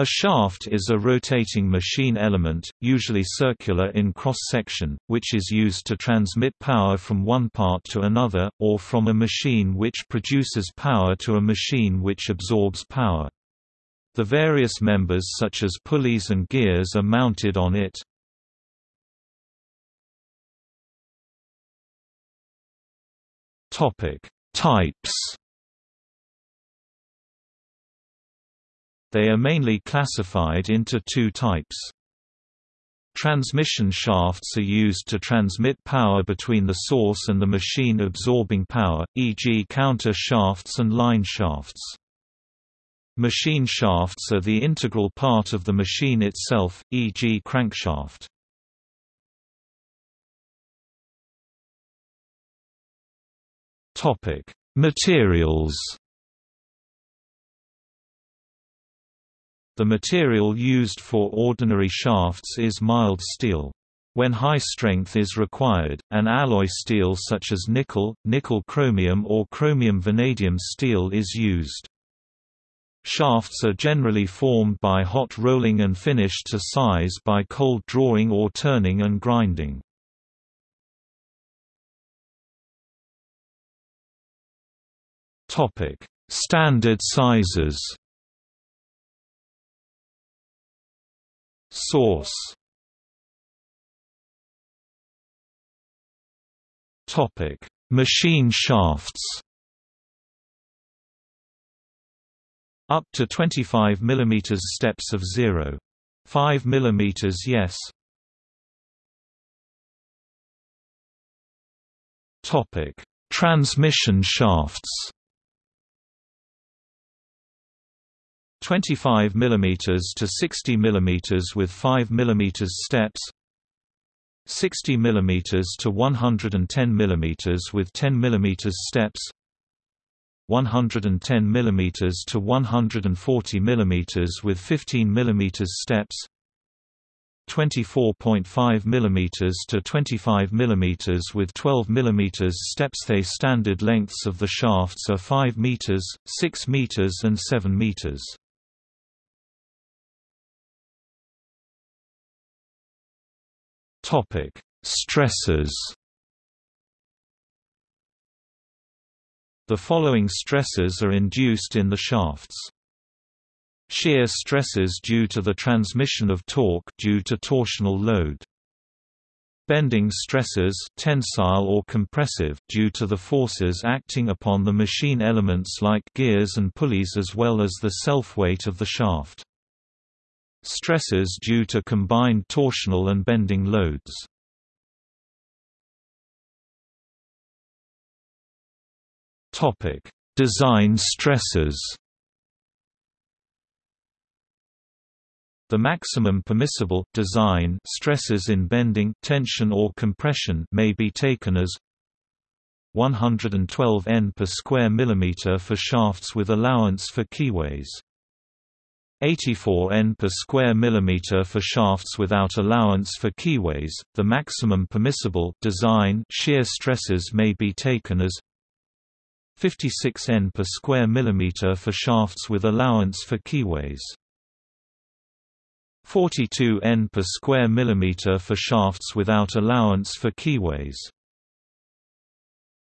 A shaft is a rotating machine element, usually circular in cross-section, which is used to transmit power from one part to another, or from a machine which produces power to a machine which absorbs power. The various members such as pulleys and gears are mounted on it. Types They are mainly classified into two types. Transmission shafts are used to transmit power between the source and the machine absorbing power, e.g. counter shafts and line shafts. Machine shafts are the integral part of the machine itself, e.g. crankshaft. Materials The material used for ordinary shafts is mild steel. When high strength is required, an alloy steel such as nickel, nickel chromium or chromium vanadium steel is used. Shafts are generally formed by hot rolling and finished to size by cold drawing or turning and grinding. Standard sizes Source Topic: Machine shafts. Up to 25 mm steps of 0. 5 mm yes. Topic: Transmission shafts. 25 mm to 60 mm with 5 mm steps 60 mm to 110 mm with 10 mm steps 110 mm to 140 mm with 15 mm steps 24.5 mm to 25 mm with 12 mm steps The standard lengths of the shafts are 5 meters, 6 meters and 7 meters. Topic: Stresses. The following stresses are induced in the shafts. Shear stresses due to the transmission of torque due to torsional load. Bending stresses tensile or compressive due to the forces acting upon the machine elements like gears and pulleys as well as the self-weight of the shaft. Stresses due to combined torsional and bending loads. Topic: Design stresses. The maximum permissible design stresses in bending, tension or compression may be taken as 112 N per square millimeter for shafts with allowance for keyways. 84 N per square millimeter for shafts without allowance for keyways. The maximum permissible design shear stresses may be taken as 56 N per square millimeter for shafts with allowance for keyways. 42 N per square millimeter for shafts without allowance for keyways.